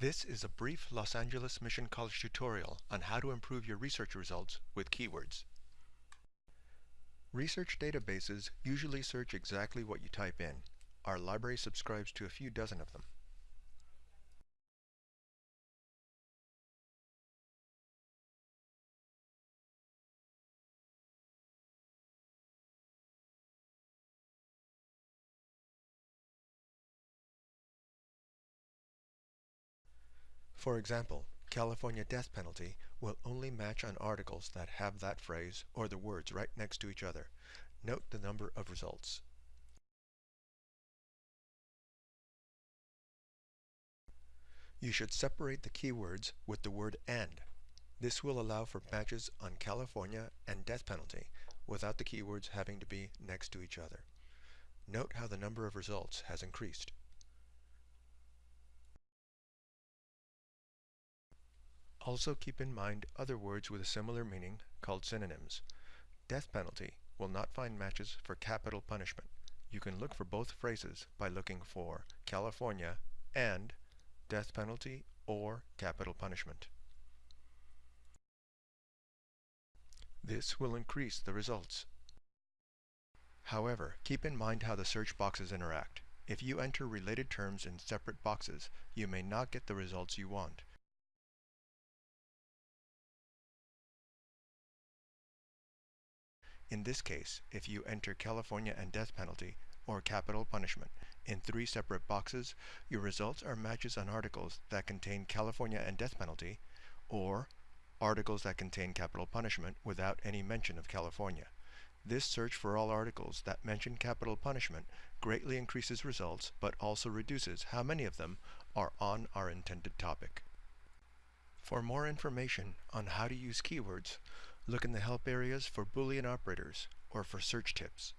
This is a brief Los Angeles Mission College tutorial on how to improve your research results with keywords. Research databases usually search exactly what you type in. Our library subscribes to a few dozen of them. For example, California death penalty will only match on articles that have that phrase or the words right next to each other. Note the number of results. You should separate the keywords with the word AND. This will allow for matches on California and death penalty without the keywords having to be next to each other. Note how the number of results has increased. Also keep in mind other words with a similar meaning called synonyms. Death penalty will not find matches for capital punishment. You can look for both phrases by looking for California and death penalty or capital punishment. This will increase the results. However, keep in mind how the search boxes interact. If you enter related terms in separate boxes, you may not get the results you want. In this case, if you enter California and death penalty or capital punishment in three separate boxes, your results are matches on articles that contain California and death penalty or articles that contain capital punishment without any mention of California. This search for all articles that mention capital punishment greatly increases results but also reduces how many of them are on our intended topic. For more information on how to use keywords, Look in the help areas for Boolean operators or for search tips.